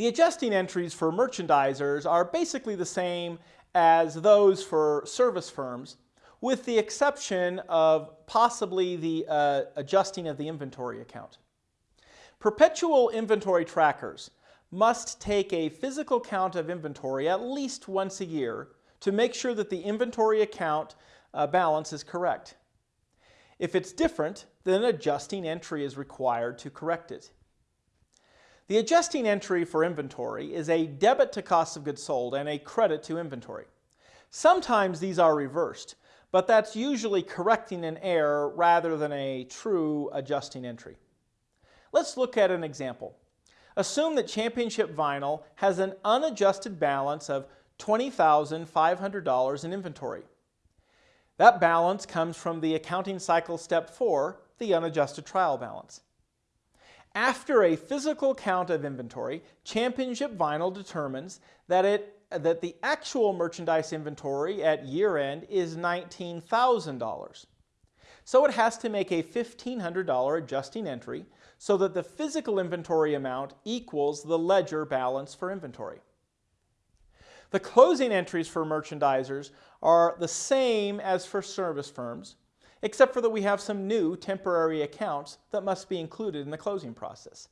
The adjusting entries for merchandisers are basically the same as those for service firms, with the exception of possibly the uh, adjusting of the inventory account. Perpetual inventory trackers must take a physical count of inventory at least once a year to make sure that the inventory account uh, balance is correct. If it's different, then an adjusting entry is required to correct it. The adjusting entry for inventory is a debit to cost of goods sold and a credit to inventory. Sometimes these are reversed, but that's usually correcting an error rather than a true adjusting entry. Let's look at an example. Assume that Championship Vinyl has an unadjusted balance of $20,500 in inventory. That balance comes from the accounting cycle step 4, the unadjusted trial balance. After a physical count of inventory, Championship Vinyl determines that, it, that the actual merchandise inventory at year end is $19,000. So it has to make a $1,500 adjusting entry so that the physical inventory amount equals the ledger balance for inventory. The closing entries for merchandisers are the same as for service firms, except for that we have some new temporary accounts that must be included in the closing process.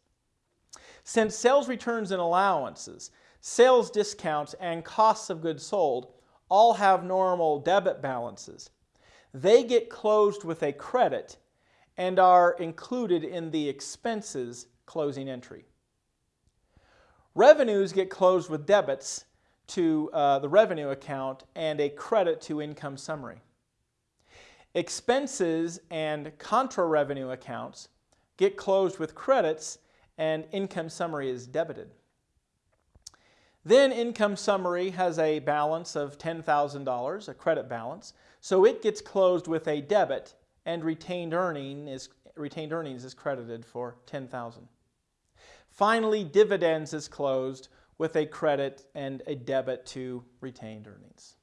Since sales returns and allowances, sales discounts, and costs of goods sold all have normal debit balances, they get closed with a credit and are included in the expenses closing entry. Revenues get closed with debits to uh, the revenue account and a credit to income summary. Expenses and contra revenue accounts get closed with credits and income summary is debited. Then income summary has a balance of $10,000, a credit balance, so it gets closed with a debit and retained, earning is, retained earnings is credited for 10000 Finally, dividends is closed with a credit and a debit to retained earnings.